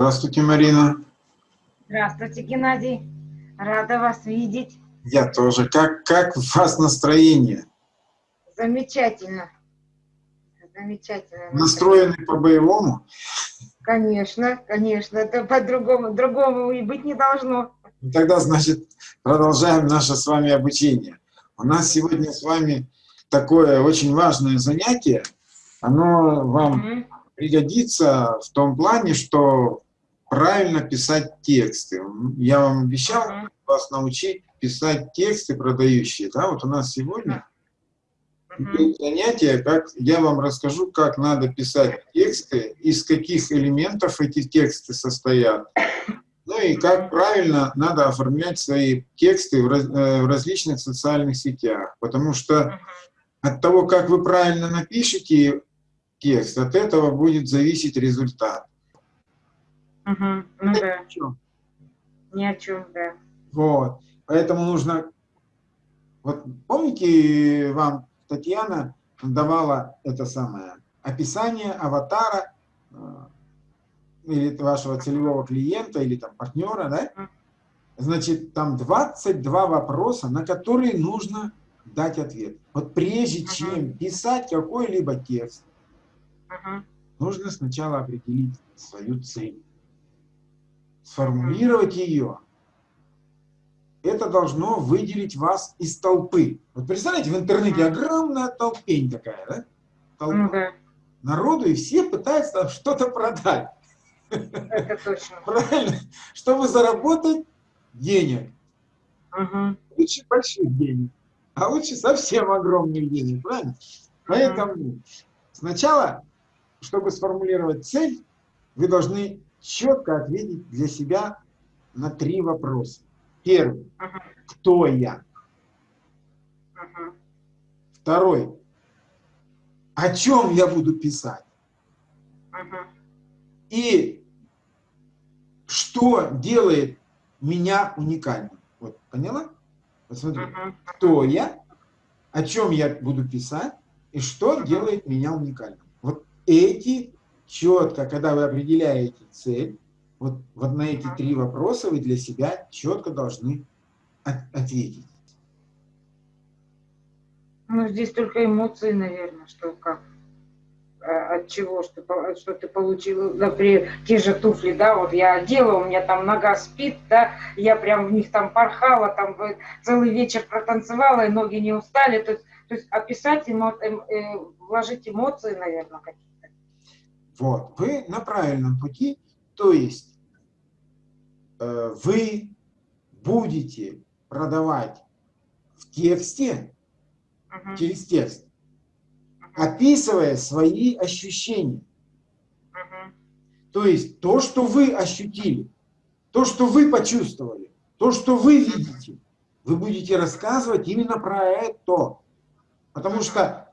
Здравствуйте, Марина. Здравствуйте, Геннадий. Рада вас видеть. Я тоже. Как, как у вас настроение? Замечательно. Замечательно. Настроены по-боевому? Конечно, конечно. Это по-другому. Другому и быть не должно. Тогда, значит, продолжаем наше с вами обучение. У нас сегодня с вами такое очень важное занятие. Оно вам mm -hmm. пригодится в том плане, что правильно писать тексты. Я вам обещал uh -huh. вас научить писать тексты продающие. Да, вот у нас сегодня uh -huh. занятие, как я вам расскажу, как надо писать тексты, из каких элементов эти тексты состоят. Ну и как правильно надо оформлять свои тексты в, раз, э, в различных социальных сетях. Потому что от того, как вы правильно напишете текст, от этого будет зависеть результат. Угу. Ну да. Ни о чем. Ни о чем, да. Вот. Поэтому нужно... Вот помните, вам Татьяна давала это самое описание аватара э, или вашего целевого клиента, или там партнера, да? Значит, там 22 вопроса, на которые нужно дать ответ. Вот прежде чем писать какой-либо текст, нужно сначала определить свою цель сформулировать ее, это должно выделить вас из толпы. Вот представляете, в интернете огромная толпень такая, да? Толпа. Ну, да. Народу, и все пытаются там что-то продать. Это точно. Правильно? Чтобы заработать денег. Угу. Лучше больших денег, а лучше совсем огромных денег, правильно? Поэтому сначала, чтобы сформулировать цель, вы должны четко ответить для себя на три вопроса. Первый. Uh -huh. Кто я? Uh -huh. Второй. О чем я буду писать? Uh -huh. И что делает меня уникальным? Вот, поняла? Посмотри. Uh -huh. Кто я? О чем я буду писать? И что uh -huh. делает меня уникальным? Вот эти четко, когда вы определяете цель, вот, вот на эти три вопроса вы для себя четко должны от, ответить. Ну, здесь только эмоции, наверное, что как, а, от чего, что, что ты получил, например, те же туфли, да, вот я одела, у меня там нога спит, да, я прям в них там порхала, там целый вечер протанцевала, и ноги не устали, то есть, то есть описать, эмо, эм, э, вложить эмоции, наверное, какие-то. Вот, вы на правильном пути, то есть э, вы будете продавать в тексте, -huh. через текст, описывая свои ощущения. -huh. То есть то, что вы ощутили, то, что вы почувствовали, то, что вы видите, вы будете рассказывать именно про это. Потому что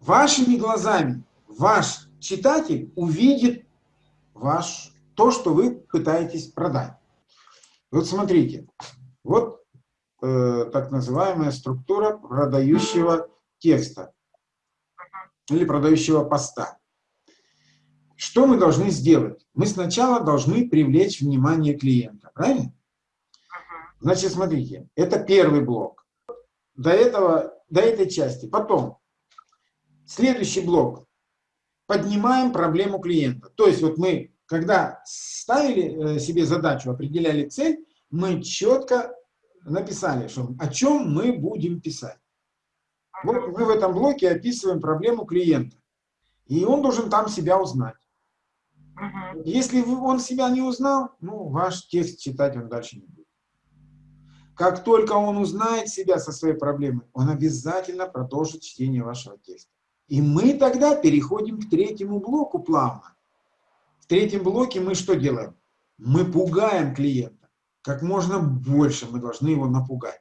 вашими глазами ваш читатель увидит ваш, то, что вы пытаетесь продать. Вот смотрите, вот э, так называемая структура продающего текста или продающего поста. Что мы должны сделать? Мы сначала должны привлечь внимание клиента, правильно? Значит, смотрите, это первый блок. До, этого, до этой части. Потом, следующий блок поднимаем проблему клиента. То есть вот мы, когда ставили э, себе задачу, определяли цель, мы четко написали, что, о чем мы будем писать. Вот мы в этом блоке описываем проблему клиента. И он должен там себя узнать. Если он себя не узнал, ну, ваш текст читать он дальше не будет. Как только он узнает себя со своей проблемой, он обязательно продолжит чтение вашего текста. И мы тогда переходим к третьему блоку плавно. В третьем блоке мы что делаем? Мы пугаем клиента. Как можно больше мы должны его напугать.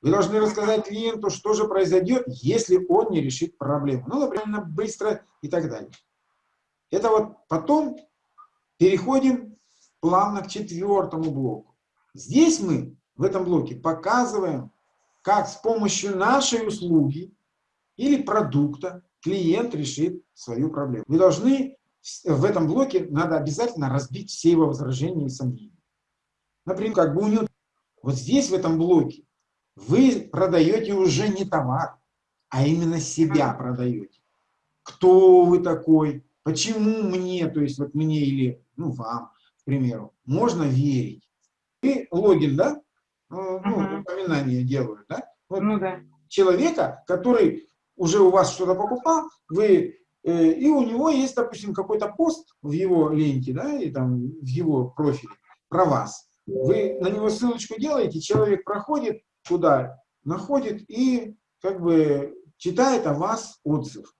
Вы должны рассказать клиенту, что же произойдет, если он не решит проблему. Ну, например, быстро и так далее. Это вот потом переходим плавно к четвертому блоку. Здесь мы в этом блоке показываем, как с помощью нашей услуги или продукта клиент решит свою проблему. Вы должны в этом блоке надо обязательно разбить все его возражения и сомнения. Например, как бы у него вот здесь, в этом блоке, вы продаете уже не товар, а именно себя продаете. Кто вы такой? Почему мне, то есть вот мне или ну, вам, к примеру, можно верить? И логин, да? Ну, uh упоминание делают, да? Вот ну, да. Человека, который уже у вас что-то покупал, вы э, и у него есть, допустим, какой-то пост в его ленте, да, и там в его профиле про вас. Вы на него ссылочку делаете, человек проходит туда, находит и как бы читает о вас отзыв.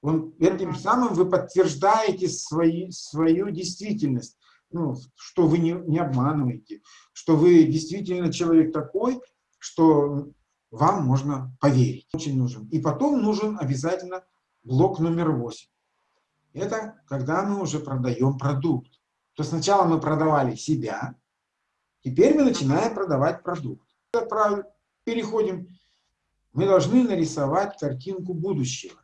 Он, этим самым вы подтверждаете свои, свою действительность, ну, что вы не, не обманываете, что вы действительно человек такой, что вам можно поверить. Очень нужен. И потом нужен обязательно блок номер 8. Это когда мы уже продаем продукт. То сначала мы продавали себя, теперь мы начинаем продавать продукт. Переходим. Мы должны нарисовать картинку будущего.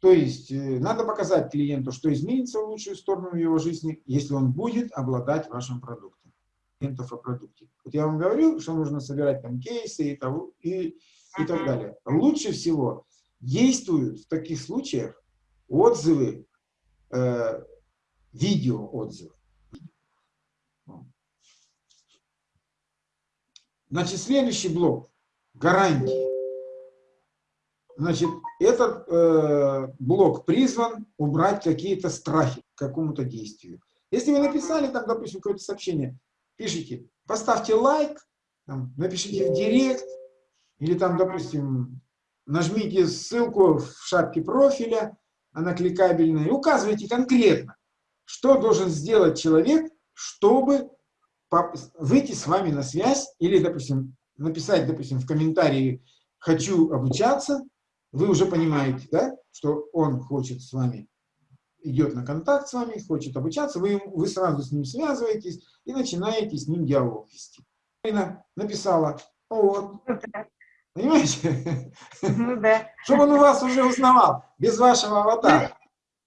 То есть э, надо показать клиенту, что изменится в лучшую сторону его жизни, если он будет обладать вашим продуктом. Клиентов о продукте. Вот я вам говорил, что нужно собирать там кейсы и, того, и, и так далее. Лучше всего действуют в таких случаях отзывы, э, видео отзывы. Значит, следующий блок – гарантии. Значит, этот э, блок призван убрать какие-то страхи к какому-то действию. Если вы написали там, допустим, какое-то сообщение, пишите, поставьте лайк, там, напишите в директ, или там, допустим, нажмите ссылку в шапке профиля, она кликабельная, и указывайте конкретно, что должен сделать человек, чтобы выйти с вами на связь, или, допустим, написать, допустим, в комментарии «хочу обучаться», вы уже понимаете, да, что он хочет с вами, идет на контакт с вами, хочет обучаться, вы, вы сразу с ним связываетесь и начинаете с ним диалог вести. Марина написала, вот, понимаете? Ну да. Чтобы он у вас уже узнавал, без вашего аватара.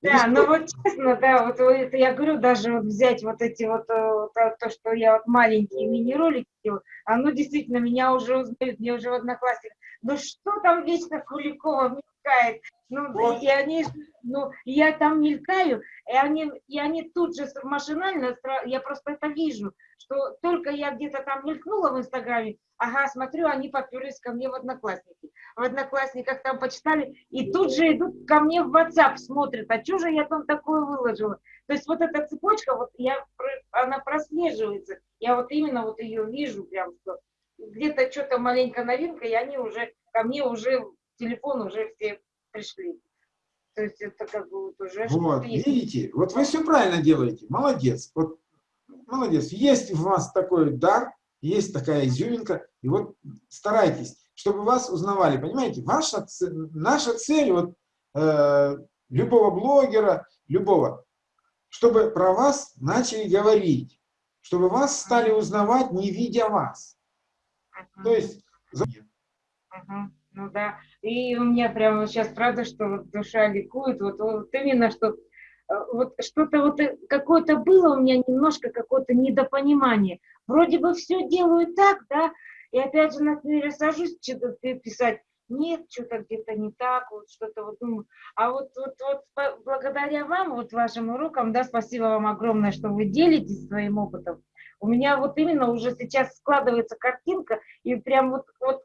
Да, ну вот честно, да, вот это я говорю, даже вот взять вот эти вот, э, вот то, что я вот маленькие мини-ролики делаю, оно действительно меня уже узнают, мне уже в одноклассниках ну что там вечно Куликова мелькает? Ну, вот. и они, ну, я там мелькаю, и они, и они тут же машинально, я просто это вижу, что только я где-то там мелькнула в Инстаграме, ага, смотрю, они поперлись ко мне в Одноклассники. В Одноклассниках там почитали, и тут же идут ко мне в WhatsApp, смотрят, а что же я там такое выложила? То есть вот эта цепочка, вот я, она прослеживается, я вот именно вот ее вижу прям, что где-то что-то маленькая новинка, и они уже, ко мне уже, телефон уже все пришли. То есть это как бы вот уже... Вот, видите, вот вы все правильно делаете, молодец. Вот, молодец, есть у вас такой дар, есть такая изюминка, и вот старайтесь, чтобы вас узнавали, понимаете? Ваша, наша цель, вот, э, любого блогера, любого, чтобы про вас начали говорить, чтобы вас стали узнавать, не видя вас. То есть... Угу. Ну да, и у меня прямо сейчас правда, что вот душа ликует, вот, вот именно, что э, вот что-то вот э, какое-то было у меня немножко какое-то недопонимание. Вроде бы все делаю так, да, и опять же, например, сажусь что-то писать, нет, что-то где-то не так, вот что-то вот думаю. А вот, вот, вот благодаря вам, вот вашим урокам, да, спасибо вам огромное, что вы делитесь своим опытом. У меня вот именно уже сейчас складывается картинка, и прям вот, вот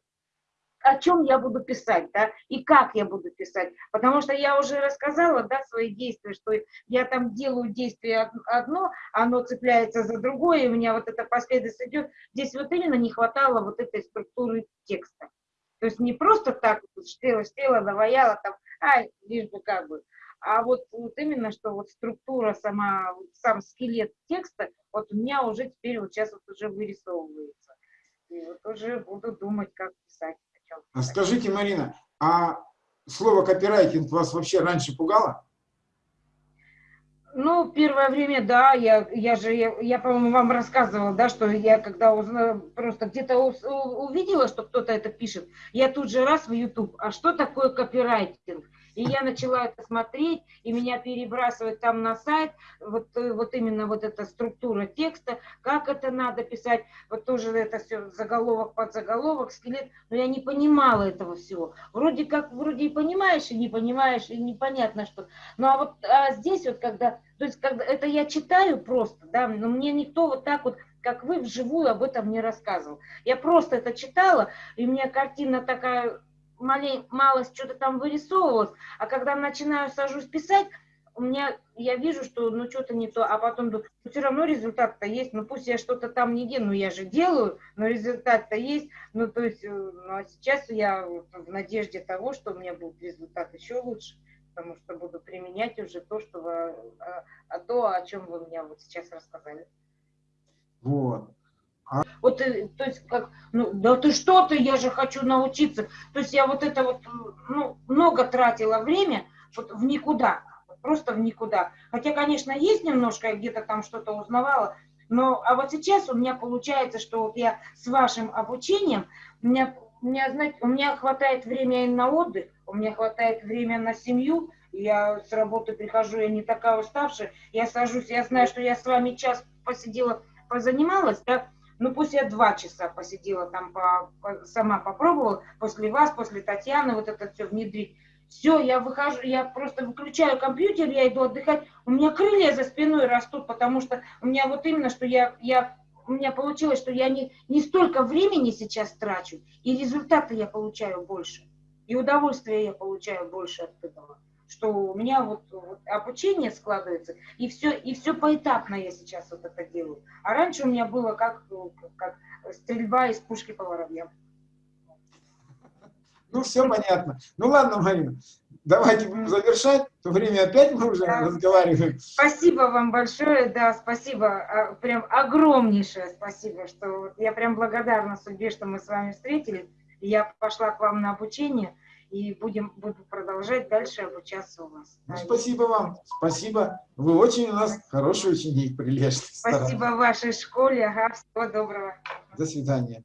о чем я буду писать, да, и как я буду писать. Потому что я уже рассказала, да, свои действия, что я там делаю действие одно, оно цепляется за другое, у меня вот эта последовательность идет. Здесь вот именно не хватало вот этой структуры текста. То есть не просто так, штела, штела, наваяла, там, а, лишь бы как бы, а вот, вот именно, что вот структура, сама, сам скелет текста, вот у меня уже теперь вот сейчас вот уже вырисовывается. И вот уже буду думать, как писать. А скажите, Марина, а слово копирайтинг вас вообще раньше пугало? Ну, первое время, да, я, я же, я, я по-моему, вам рассказывала, да, что я когда узнала, просто где-то увидела, что кто-то это пишет, я тут же раз в YouTube, а что такое копирайтинг? И я начала это смотреть, и меня перебрасывают там на сайт, вот, э, вот именно вот эта структура текста, как это надо писать, вот тоже это все заголовок под заголовок, скелет, но я не понимала этого всего. Вроде как, вроде и понимаешь, и не понимаешь, и непонятно что. Ну а вот а здесь вот когда, то есть когда это я читаю просто, да, но мне никто вот так вот как вы вживую об этом не рассказывал. Я просто это читала, и у меня картина такая малень, малость что-то там вырисовывалось, а когда начинаю сажусь писать, у меня, я вижу, что ну что-то не то, а потом думаю, ну, все равно результат-то есть, ну пусть я что-то там не делаю, ну я же делаю, но результат-то есть, ну то есть, э, ну а сейчас я в надежде того, что у меня будет результат еще лучше, потому что буду применять уже то, что вы, а, а то, о чем вы мне вот сейчас рассказали. Вот. А... Вот, э, то есть, как, ну, да ты что ты, я же хочу научиться. То есть я вот это вот, ну, много тратила время вот в никуда, просто в никуда. Хотя, конечно, есть немножко, я где-то там что-то узнавала, но, а вот сейчас у меня получается, что вот я с вашим обучением, у меня, у меня, знаете, у меня хватает времени на отдых, у меня хватает времени на семью, я с работы прихожу, я не такая уставшая, я сажусь, я знаю, что я с вами час посидела позанималась, да, ну пусть я два часа посидела там, по, по, сама попробовала, после вас, после Татьяны, вот это все внедрить. Все, я выхожу, я просто выключаю компьютер, я иду отдыхать, у меня крылья за спиной растут, потому что у меня вот именно, что я, я у меня получилось, что я не, не столько времени сейчас трачу, и результаты я получаю больше, и удовольствия я получаю больше от этого что у меня вот, вот обучение складывается, и все, и все поэтапно я сейчас вот это делаю. А раньше у меня было как, как стрельба из пушки по воробьям. Ну, все понятно. Ну, ладно, Марина, давайте будем завершать. То время опять мы уже да. разговариваем. Спасибо вам большое, да, спасибо, а, прям огромнейшее спасибо, что я прям благодарна судьбе, что мы с вами встретились. Я пошла к вам на обучение и будем, буду продолжать дальше обучаться у вас. Ну, спасибо вам, спасибо. Вы очень у нас хороший ученик, прилежный. Спасибо старый. вашей школе, ага, всего доброго. До свидания.